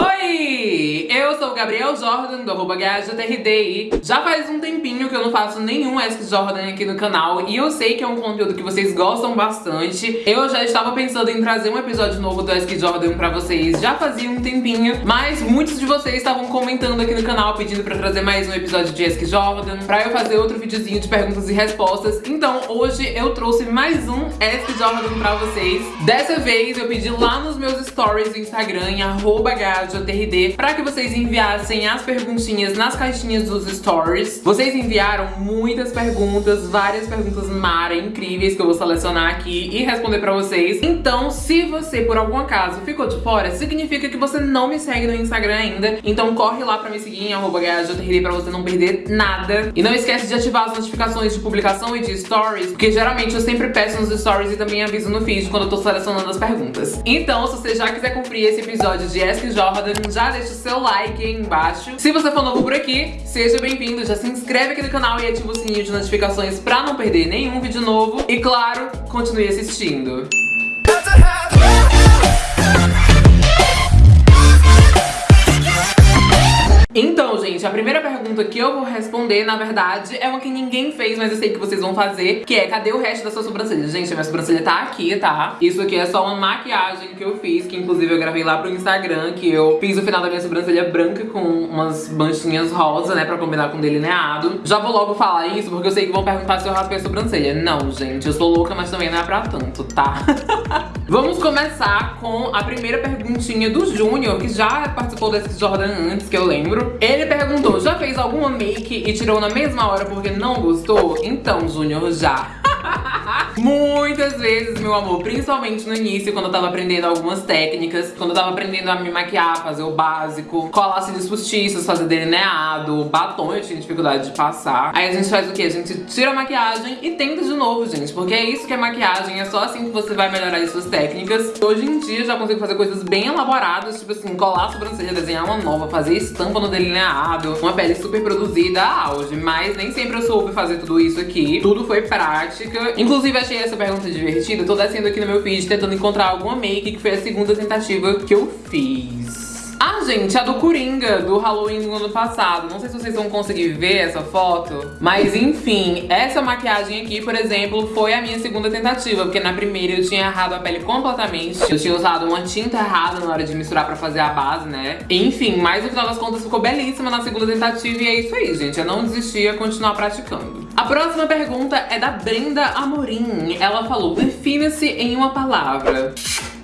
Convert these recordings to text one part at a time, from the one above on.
Oi! Sou o Gabriel Jordan, do arroba GajaTRD Já faz um tempinho que eu não faço nenhum Ask Jordan aqui no canal E eu sei que é um conteúdo que vocês gostam bastante. Eu já estava pensando em trazer um episódio novo do Ask Jordan pra vocês Já fazia um tempinho Mas muitos de vocês estavam comentando aqui no canal Pedindo pra trazer mais um episódio de Ask Jordan Pra eu fazer outro videozinho de perguntas e respostas. Então hoje eu trouxe mais um Ask Jordan pra vocês. Dessa vez eu pedi lá nos meus stories do Instagram Em arroba TRD para que vocês enviassem as perguntinhas nas caixinhas dos stories. Vocês enviaram muitas perguntas, várias perguntas mara incríveis que eu vou selecionar aqui e responder pra vocês. Então, se você por algum acaso ficou de fora, significa que você não me segue no Instagram ainda. Então corre lá pra me seguir em arroba pra você não perder nada. E não esquece de ativar as notificações de publicação e de stories, porque geralmente eu sempre peço nos stories e também aviso no feed quando eu tô selecionando as perguntas. Então, se você já quiser cumprir esse episódio de Ask Jordan, já deixa o seu like aí embaixo. Se você for novo por aqui, seja bem-vindo, já se inscreve aqui no canal e ativa o sininho de notificações pra não perder nenhum vídeo novo. E claro, continue assistindo. Gente, a primeira pergunta que eu vou responder, na verdade, é uma que ninguém fez, mas eu sei que vocês vão fazer, que é, cadê o resto da sua sobrancelha? Gente, a minha sobrancelha tá aqui, tá? Isso aqui é só uma maquiagem que eu fiz, que inclusive eu gravei lá pro Instagram, que eu fiz o final da minha sobrancelha branca com umas manchinhas rosa, né, pra combinar com delineado. Já vou logo falar isso, porque eu sei que vão perguntar se eu raspei a sobrancelha. Não, gente, eu sou louca, mas também não é pra tanto, tá? Vamos começar com a primeira perguntinha do Júnior, que já participou desse Jordan antes, que eu lembro. Ele perguntou, já fez alguma make e tirou na mesma hora porque não gostou? Então, Júnior, já. Muitas vezes, meu amor, principalmente no início, quando eu tava aprendendo algumas técnicas, quando eu tava aprendendo a me maquiar, fazer o básico, colar cílios postiços, fazer delineado, batom eu tinha dificuldade de passar. Aí a gente faz o quê? A gente tira a maquiagem e tenta de novo, gente, porque é isso que é maquiagem, é só assim que você vai melhorar as suas técnicas. Hoje em dia eu já consigo fazer coisas bem elaboradas, tipo assim, colar a sobrancelha, desenhar uma nova, fazer estampa no delineado, uma pele super produzida, auge, mas nem sempre eu soube fazer tudo isso aqui. Tudo foi prática. Inclusive, achei essa pergunta divertida, tô descendo aqui no meu feed tentando encontrar alguma make, que foi a segunda tentativa que eu fiz. Ah, gente, a do Coringa, do Halloween do ano passado. Não sei se vocês vão conseguir ver essa foto. Mas, enfim, essa maquiagem aqui, por exemplo, foi a minha segunda tentativa. Porque na primeira eu tinha errado a pele completamente. Eu tinha usado uma tinta errada na hora de misturar pra fazer a base, né? Enfim, mas no final das contas ficou belíssima na segunda tentativa. E é isso aí, gente. Eu não desisti, ia continuar praticando. A próxima pergunta é da Brenda Amorim. Ela falou, defina-se em uma palavra.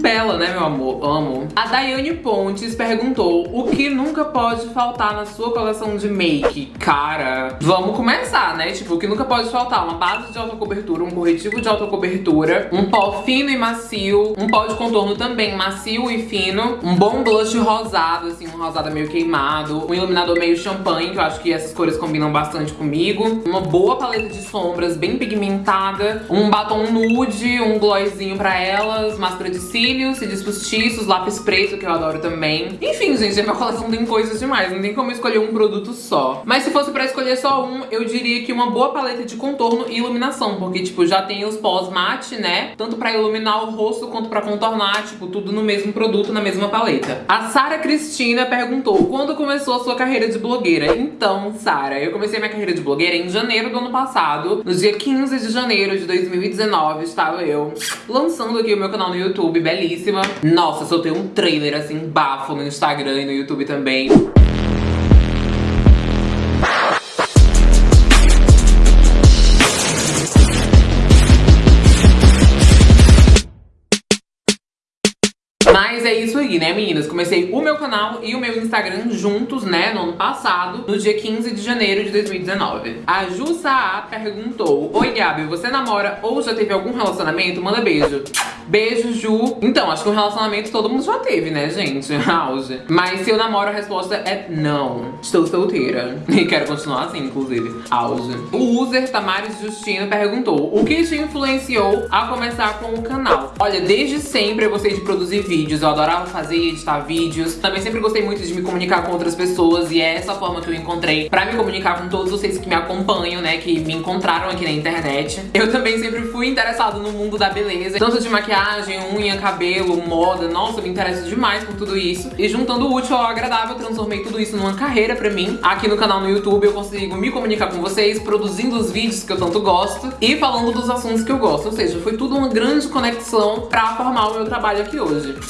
Bela, né, meu amor? Amo. A Daiane Pontes perguntou o que nunca pode faltar na sua coleção de make. Cara, vamos começar, né? Tipo, o que nunca pode faltar? Uma base de alta cobertura, um corretivo de alta cobertura, um pó fino e macio, um pó de contorno também macio e fino, um bom blush rosado, assim, um rosado meio queimado, um iluminador meio champanhe, que eu acho que essas cores combinam bastante comigo, uma boa paleta de sombras bem pigmentada, um batom nude, um glossinho pra elas, máscara de cílio, cílios, cílios postiços, lápis preto, que eu adoro também. Enfim, gente, a minha coleção tem coisas demais, não tem como escolher um produto só. Mas se fosse pra escolher só um, eu diria que uma boa paleta de contorno e iluminação, porque, tipo, já tem os pós mate, né? Tanto pra iluminar o rosto quanto pra contornar, tipo, tudo no mesmo produto, na mesma paleta. A Sara Cristina perguntou, quando começou a sua carreira de blogueira? Então, Sara, eu comecei minha carreira de blogueira em janeiro do ano passado. No dia 15 de janeiro de 2019, estava eu lançando aqui o meu canal no YouTube, belíssima. Nossa, soltei um trailer assim, bafo no Instagram e no YouTube também. Mas é isso aí, né, meninas? Comecei o meu canal e o meu Instagram juntos, né, no ano passado, no dia 15 de janeiro de 2019. A Ju Saá perguntou, Oi, Gabi, você namora ou já teve algum relacionamento? Manda beijo. Beijo, Ju. Então, acho que um relacionamento todo mundo já teve, né, gente? Auge. Mas se eu namoro, a resposta é não. Estou solteira. E quero continuar assim, inclusive. Auge. O user Tamares Justino perguntou, o que te influenciou a começar com o canal? Olha, desde sempre eu gostei de produzir vídeos vídeos, eu adorava fazer e editar vídeos. Também sempre gostei muito de me comunicar com outras pessoas e é essa forma que eu encontrei pra me comunicar com todos vocês que me acompanham, né, que me encontraram aqui na internet. Eu também sempre fui interessado no mundo da beleza, tanto de maquiagem, unha, cabelo, moda, nossa, me interesso demais por tudo isso. E juntando o útil ao agradável, transformei tudo isso numa carreira pra mim. Aqui no canal no YouTube eu consigo me comunicar com vocês, produzindo os vídeos que eu tanto gosto e falando dos assuntos que eu gosto. Ou seja, foi tudo uma grande conexão pra formar o meu trabalho aqui hoje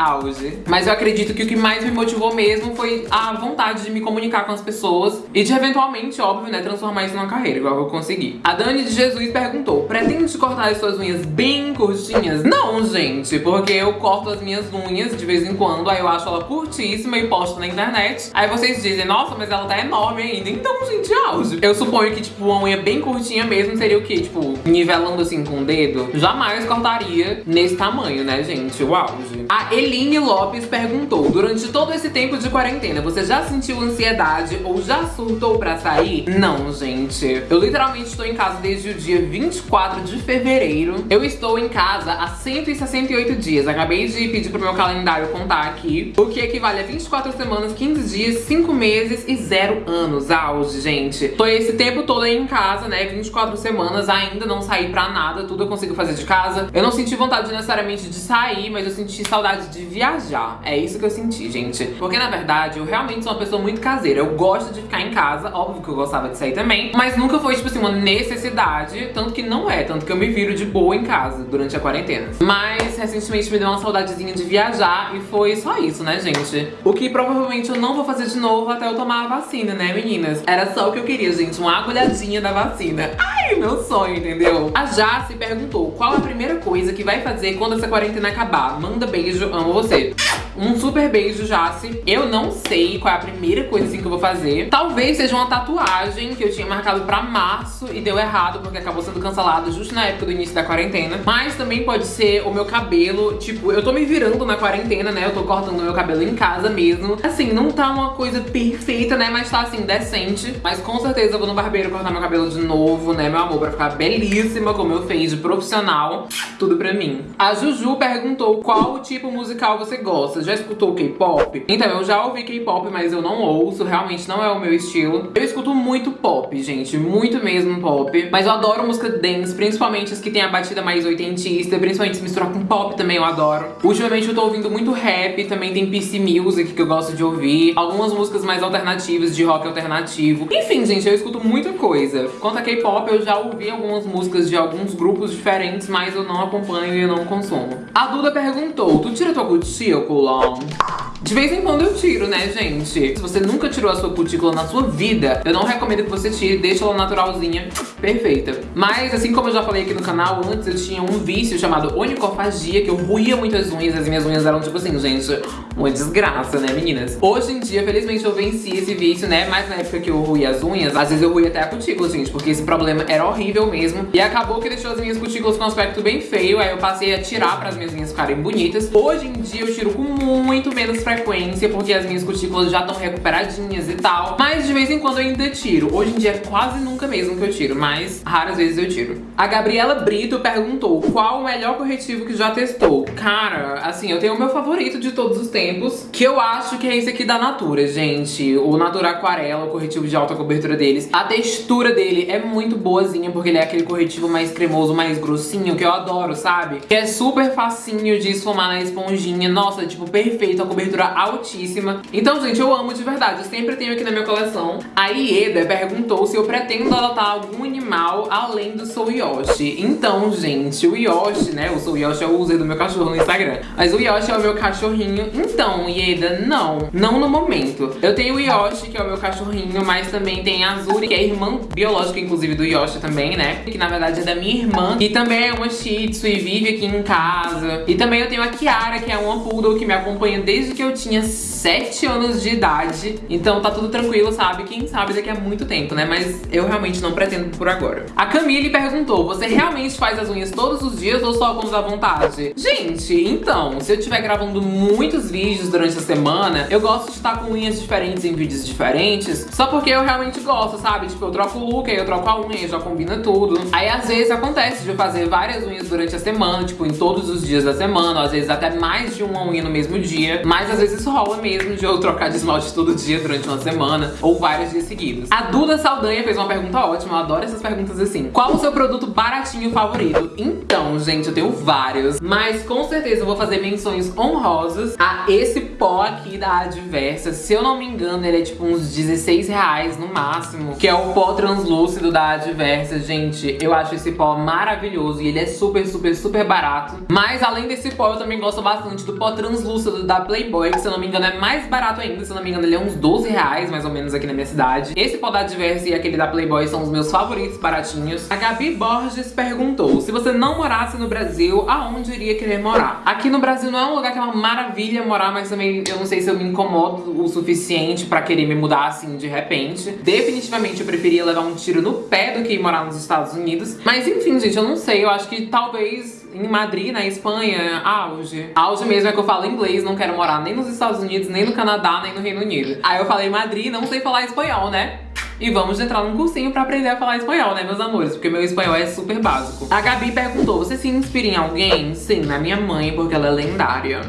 auge. Mas eu acredito que o que mais me motivou mesmo foi a vontade de me comunicar com as pessoas e de eventualmente, óbvio, né, transformar isso numa carreira, igual eu consegui. A Dani de Jesus perguntou, pretende cortar as suas unhas bem curtinhas? Não, gente, porque eu corto as minhas unhas de vez em quando, aí eu acho ela curtíssima e posto na internet. Aí vocês dizem, nossa, mas ela tá enorme ainda. Então, gente, auge. Eu suponho que, tipo, uma unha bem curtinha mesmo seria o quê? Tipo, nivelando assim com o dedo? Jamais cortaria nesse tamanho, né, gente? O auge. A Eli Eline Lopes perguntou, durante todo esse tempo de quarentena, você já sentiu ansiedade ou já surtou pra sair? Não, gente. Eu literalmente estou em casa desde o dia 24 de fevereiro. Eu estou em casa há 168 dias. Acabei de pedir pro meu calendário contar aqui, o que equivale a 24 semanas, 15 dias, 5 meses e 0 anos. Auge, gente. Tô esse tempo todo aí em casa, né? 24 semanas, ainda não saí pra nada, tudo eu consigo fazer de casa. Eu não senti vontade necessariamente de sair, mas eu senti saudade de de viajar. É isso que eu senti, gente. Porque, na verdade, eu realmente sou uma pessoa muito caseira. Eu gosto de ficar em casa, óbvio que eu gostava de sair também. Mas nunca foi, tipo assim, uma necessidade. Tanto que não é, tanto que eu me viro de boa em casa durante a quarentena. Mas, recentemente, me deu uma saudadezinha de viajar e foi só isso, né, gente? O que provavelmente eu não vou fazer de novo até eu tomar a vacina, né, meninas? Era só o que eu queria, gente, uma agulhadinha da vacina. Ai, meu sonho, entendeu? A Jace perguntou, qual a primeira coisa que vai fazer quando essa quarentena acabar? Manda beijo, amo você. Um super beijo, Jace. Eu não sei qual é a primeira coisa assim que eu vou fazer. Talvez seja uma tatuagem que eu tinha marcado pra março e deu errado porque acabou sendo cancelado justo na época do início da quarentena. Mas também pode ser o meu cabelo. Tipo, eu tô me virando na quarentena, né? Eu tô cortando meu cabelo em casa mesmo. Assim, não tá uma coisa perfeita, né? Mas tá assim, decente. Mas com certeza eu vou no barbeiro cortar meu cabelo de novo, né, meu amor? Pra ficar belíssima como eu fiz de profissional. Tudo pra mim. A Juju perguntou qual tipo musical você gosta já escutou K-pop? Então, eu já ouvi K-pop, mas eu não ouço, realmente não é o meu estilo. Eu escuto muito pop, gente, muito mesmo pop. Mas eu adoro música dance, principalmente as que tem a batida mais oitentista, principalmente se misturar com pop também eu adoro. Ultimamente eu tô ouvindo muito rap, também tem PC Music que eu gosto de ouvir. Algumas músicas mais alternativas, de rock alternativo. Enfim, gente, eu escuto muita coisa. Quanto a K-pop, eu já ouvi algumas músicas de alguns grupos diferentes, mas eu não acompanho e eu não consumo. A Duda perguntou, tu tira tua de vez em quando eu tiro, né, gente? Se você nunca tirou a sua cutícula na sua vida, eu não recomendo que você tire, deixa ela naturalzinha, perfeita. Mas, assim como eu já falei aqui no canal, antes eu tinha um vício chamado onicofagia, que eu ruía muitas unhas, as minhas unhas eram tipo assim, gente, uma desgraça, né, meninas? Hoje em dia, felizmente, eu venci esse vício, né, mas na época que eu ruía as unhas, às vezes eu ruía até a cutícula, gente, porque esse problema era horrível mesmo. E acabou que deixou as minhas cutículas com um aspecto bem feio, aí eu passei a tirar para as minhas unhas ficarem bonitas. Hoje em dia eu tiro com muito menos frequência, porque as minhas cutículas já estão recuperadinhas e tal. Mas de vez em quando eu ainda tiro. Hoje em dia é quase nunca mesmo que eu tiro, mas raras vezes eu tiro. A Gabriela Brito perguntou qual o melhor corretivo que já testou. Cara, assim, eu tenho o meu favorito de todos os tempos, que eu acho que é esse aqui da Natura, gente. O Natura Aquarela, o corretivo de alta cobertura deles. A textura dele é muito boazinha, porque ele é aquele corretivo mais cremoso, mais grossinho, que eu adoro, sabe? Que é super facinho de esfumar na esponjinha. Nossa, tipo, perfeito, a cobertura altíssima. Então, gente, eu amo de verdade, eu sempre tenho aqui na minha coleção. A Ieda perguntou se eu pretendo adotar algum animal além do Sou Yoshi. Então, gente, o Yoshi, né, o Sou Yoshi é o user do meu cachorro no Instagram. Mas o Yoshi é o meu cachorrinho. Então, Ieda, não. Não no momento. Eu tenho o Yoshi, que é o meu cachorrinho, mas também tem a Azuri, que é irmã biológica, inclusive, do Yoshi também, né? Que na verdade é da minha irmã. E também é uma Shih Tzu e vive aqui em casa. E também eu tenho a Kiara, que é uma Poodle que me acompanha desde que eu tinha 7 anos de idade. Então tá tudo tranquilo, sabe? Quem sabe daqui a muito tempo, né? Mas eu realmente não pretendo por agora. A Camille perguntou, você realmente faz as unhas todos os dias ou só quando dá vontade? Gente, então, se eu estiver gravando muitos vídeos durante a semana, eu gosto de estar com unhas diferentes em vídeos diferentes, só porque eu realmente gosto, sabe? Tipo, eu troco o look, aí eu troco a unha, já combina tudo. Aí às vezes acontece de eu fazer várias unhas durante a semana, tipo, em todos os dias da semana, às vezes até mais de uma unha no mesmo dia, mas às vezes rola mesmo de eu trocar de esmalte todo dia durante uma semana, ou vários dias seguidos. A Duda Saldanha fez uma pergunta ótima, eu adoro essas perguntas assim. Qual o seu produto baratinho favorito? Então, gente, eu tenho vários, mas com certeza eu vou fazer menções honrosas a esse pó aqui da Adversa. Se eu não me engano, ele é tipo uns 16 reais no máximo, que é o pó translúcido da Adversa. Gente, eu acho esse pó maravilhoso e ele é super, super, super barato. Mas além desse pó, eu também gosto bastante do pó translúcido da Playboy, que se eu não me engano é mais barato ainda. Se eu não me engano, ele é uns 12 reais, mais ou menos, aqui na minha cidade. Esse pó da Adversa e aquele da Playboy são os meus favoritos baratinhos. A Gabi Borges perguntou, se você não morasse no Brasil, aonde iria querer morar? Aqui no Brasil não é um lugar que é uma maravilha morar, mas também eu não sei se eu me incomodo o suficiente pra querer me mudar assim de repente. Definitivamente eu preferia levar um tiro no pé do que morar nos Estados Unidos. Mas enfim, gente, eu não sei. Eu acho que talvez em Madrid, na Espanha, auge. Auge mesmo é que eu falo inglês, não quero morar nem nos Estados Unidos, nem no Canadá, nem no Reino Unido. Aí eu falei Madrid, não sei falar espanhol, né? E vamos entrar num cursinho pra aprender a falar espanhol, né, meus amores? Porque meu espanhol é super básico. A Gabi perguntou, você se inspira em alguém? Sim, na minha mãe, porque ela é lendária.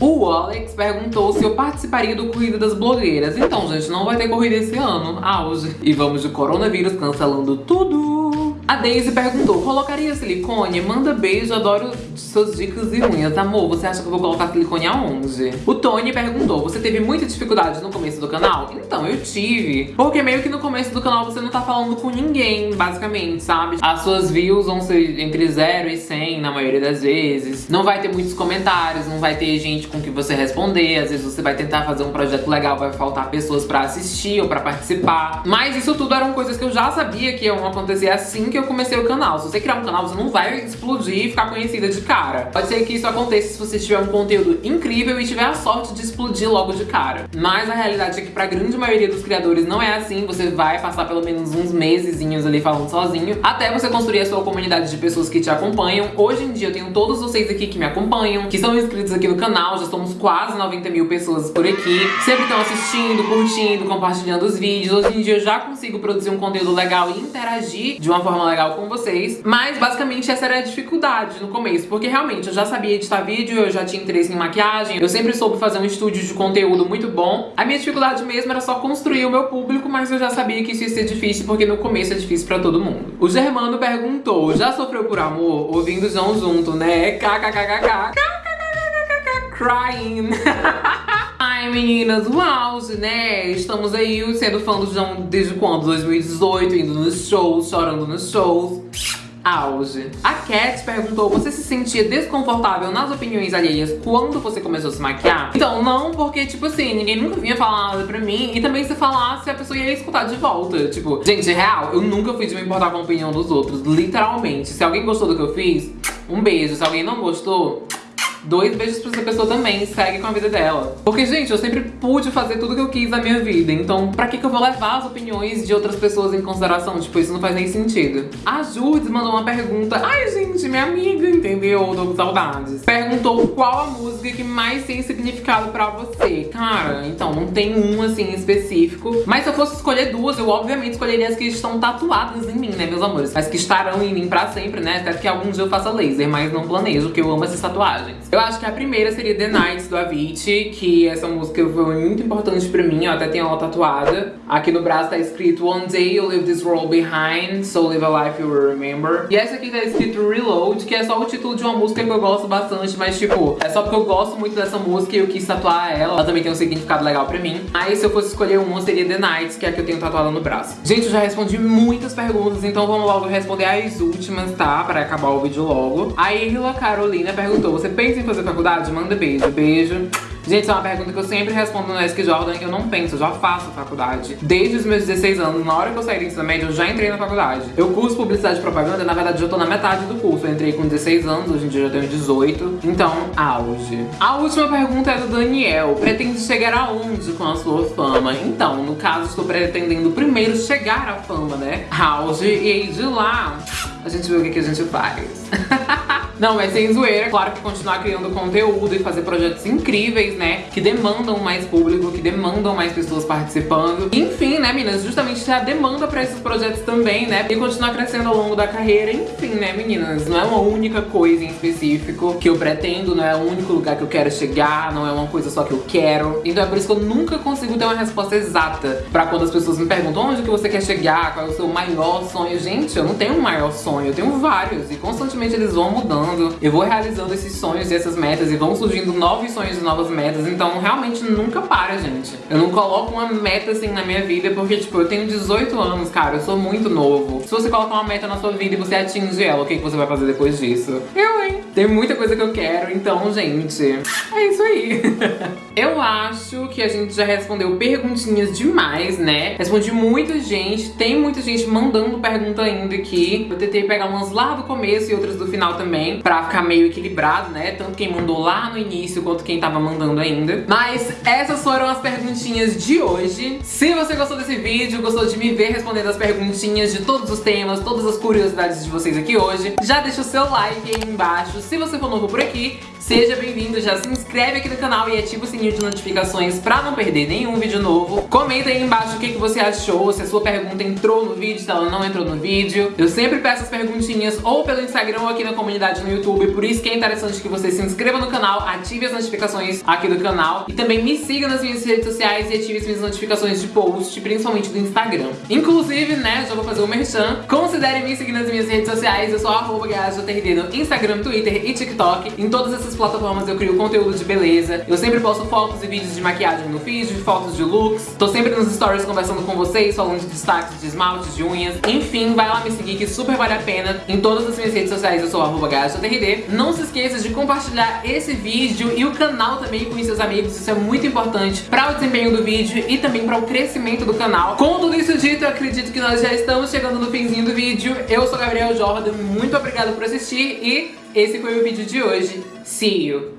O Alex perguntou se eu participaria do Corrida das Blogueiras. Então, gente, não vai ter corrida esse ano. Auge. E vamos de coronavírus cancelando tudo. A Daisy perguntou, colocaria silicone? Manda beijo, adoro suas dicas e unhas. Amor, você acha que eu vou colocar silicone aonde? O Tony perguntou, você teve muita dificuldade no começo do canal? Então, eu tive. Porque meio que no começo do canal você não tá falando com ninguém, basicamente, sabe? As suas views vão ser entre 0 e 100 na maioria das vezes. Não vai ter muitos comentários, não vai ter gente com que você responder. Às vezes você vai tentar fazer um projeto legal, vai faltar pessoas pra assistir ou pra participar. Mas isso tudo eram coisas que eu já sabia que iam acontecer assim que eu comecei o canal. Se você criar um canal, você não vai explodir e ficar conhecida de cara. Pode ser que isso aconteça se você tiver um conteúdo incrível e tiver a sorte de explodir logo de cara. Mas a realidade é que pra grande maioria dos criadores não é assim. Você vai passar pelo menos uns mesezinhos ali falando sozinho, até você construir a sua comunidade de pessoas que te acompanham. Hoje em dia eu tenho todos vocês aqui que me acompanham, que são inscritos aqui no canal, já somos quase 90 mil pessoas por aqui. Sempre estão assistindo, curtindo, compartilhando os vídeos. Hoje em dia eu já consigo produzir um conteúdo legal e interagir de uma forma legal com vocês. Mas basicamente essa era a dificuldade no começo, porque realmente eu já sabia editar vídeo, eu já tinha interesse em maquiagem, eu sempre soube fazer um estúdio de conteúdo muito bom. A minha dificuldade mesmo era só construir o meu público, mas eu já sabia que isso ia ser difícil, porque no começo é difícil pra todo mundo. O Germano perguntou, já sofreu por amor? Ouvindo João junto, né? KKKKK. Crying. Ai, meninas, auge, né? Estamos aí sendo fã do João desde quando? 2018, indo nos shows, chorando nos shows. Auge. A Cat perguntou, você se sentia desconfortável nas opiniões alheias quando você começou a se maquiar? Então, não, porque, tipo assim, ninguém nunca vinha falar nada pra mim. E também se falasse, a pessoa ia escutar de volta. Tipo, gente, real, eu nunca fui de me importar com a opinião dos outros. Literalmente. Se alguém gostou do que eu fiz, um beijo. Se alguém não gostou, dois beijos pra essa pessoa também, segue com a vida dela. Porque, gente, eu sempre pude fazer tudo que eu quis na minha vida, então pra que que eu vou levar as opiniões de outras pessoas em consideração? Tipo, isso não faz nem sentido. A Judes mandou uma pergunta, ai gente, minha amiga, entendeu? Tô com saudades. Perguntou qual a música que mais tem significado pra você. Cara, então, não tem um, assim, específico. Mas se eu fosse escolher duas, eu obviamente escolheria as que estão tatuadas em mim, né, meus amores? As que estarão em mim pra sempre, né? Até que algum dia eu faça laser, mas não planejo, porque eu amo essas tatuagens. Eu acho que a primeira seria The Nights, do Avicii, que essa música foi muito importante pra mim, eu até tenho ela tatuada. Aqui no braço tá escrito One day you'll leave this world behind, so live a life you will remember. E essa aqui tá escrito Reload, que é só o título de uma música que eu gosto bastante, mas tipo, é só porque eu gosto muito dessa música e eu quis tatuar ela. Ela também tem um significado legal pra mim. Aí se eu fosse escolher uma, seria The Nights, que é a que eu tenho tatuada no braço. Gente, eu já respondi muitas perguntas, então vamos logo responder as últimas, tá? Pra acabar o vídeo logo. A Irla Carolina perguntou, você pensa em fazer faculdade? Manda beijo. Beijo. Gente, isso é uma pergunta que eu sempre respondo no Ask Jordan. Eu não penso, eu já faço faculdade. Desde os meus 16 anos, na hora que eu saí do ensino médio, eu já entrei na faculdade. Eu curso publicidade e propaganda, na verdade, eu tô na metade do curso. Eu entrei com 16 anos, hoje em dia eu já tenho 18. Então, auge. A última pergunta é do Daniel. Pretende chegar aonde com a sua fama? Então, no caso, estou pretendendo primeiro chegar à fama, né? Auge. E aí, de lá, a gente vê o que, que a gente faz. Não, mas sem zoeira, claro que continuar criando conteúdo e fazer projetos incríveis, né? Que demandam mais público, que demandam mais pessoas participando. Enfim, né, meninas? Justamente ter a demanda pra esses projetos também, né? E continuar crescendo ao longo da carreira. Enfim, né, meninas? Não é uma única coisa em específico que eu pretendo, não é o único lugar que eu quero chegar, não é uma coisa só que eu quero. Então é por isso que eu nunca consigo ter uma resposta exata pra quando as pessoas me perguntam onde que você quer chegar, qual é o seu maior sonho. Gente, eu não tenho um maior sonho, eu tenho vários. E constantemente eles vão mudando eu vou realizando esses sonhos e essas metas e vão surgindo novos sonhos e novas metas, então realmente nunca para, gente. Eu não coloco uma meta assim na minha vida porque, tipo, eu tenho 18 anos, cara, eu sou muito novo. Se você colocar uma meta na sua vida e você atinge ela, o que, que você vai fazer depois disso? Eu, hein? Tem muita coisa que eu quero, então, gente, é isso aí. eu acho que a gente já respondeu perguntinhas demais, né? Respondi muita gente, tem muita gente mandando pergunta ainda aqui. Eu tentei pegar umas lá do começo e outras do final também pra ficar meio equilibrado, né? Tanto quem mandou lá no início quanto quem tava mandando ainda. Mas essas foram as perguntinhas de hoje. Se você gostou desse vídeo, gostou de me ver respondendo as perguntinhas de todos os temas, todas as curiosidades de vocês aqui hoje, já deixa o seu like aí embaixo. Se você for novo por aqui, seja bem-vindo, já se inscreve aqui no canal e ativa o sininho de notificações pra não perder nenhum vídeo novo. Comenta aí embaixo o que, que você achou, se a sua pergunta entrou no vídeo, se ela não entrou no vídeo. Eu sempre peço as perguntinhas ou pelo Instagram ou aqui na comunidade no YouTube, por isso que é interessante que você se inscreva no canal, ative as notificações aqui do canal e também me siga nas minhas redes sociais e ative as minhas notificações de post, principalmente do Instagram. Inclusive, né, já vou fazer o um merchan, considere me seguir nas minhas redes sociais, eu sou arroba no Instagram, Twitter e TikTok. Em todas essas plataformas eu crio conteúdo de beleza, eu sempre posto fotos e vídeos de maquiagem no feed, fotos de looks, tô sempre nos stories conversando com vocês, falando de destaques de esmalte, de unhas, enfim, vai lá me seguir que super vale a pena. Em todas as minhas redes sociais eu sou arroba. Não se esqueça de compartilhar esse vídeo e o canal também com seus amigos, isso é muito importante para o desempenho do vídeo e também para o crescimento do canal. Com tudo isso dito, eu acredito que nós já estamos chegando no finzinho do vídeo. Eu sou Gabriel Jordan, muito obrigada por assistir e esse foi o vídeo de hoje. See you!